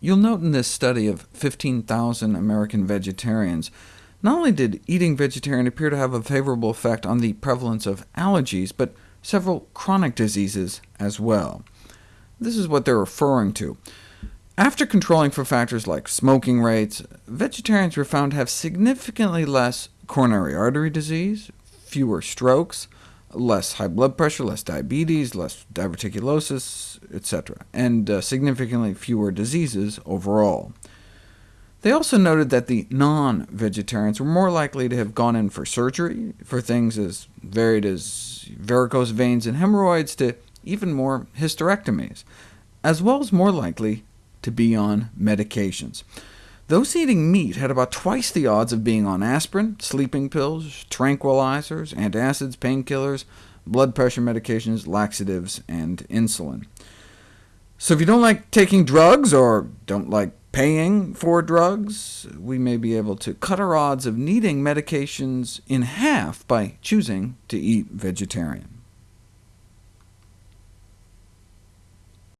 You'll note in this study of 15,000 American vegetarians, not only did eating vegetarian appear to have a favorable effect on the prevalence of allergies, but several chronic diseases as well. This is what they're referring to. After controlling for factors like smoking rates, vegetarians were found to have significantly less coronary artery disease, fewer strokes, less high blood pressure, less diabetes, less diverticulosis, etc., and uh, significantly fewer diseases overall. They also noted that the non-vegetarians were more likely to have gone in for surgery, for things as varied as varicose veins and hemorrhoids, to even more hysterectomies, as well as more likely to be on medications. Those eating meat had about twice the odds of being on aspirin, sleeping pills, tranquilizers, antacids, painkillers, blood pressure medications, laxatives, and insulin. So if you don't like taking drugs, or don't like paying for drugs, we may be able to cut our odds of needing medications in half by choosing to eat vegetarian.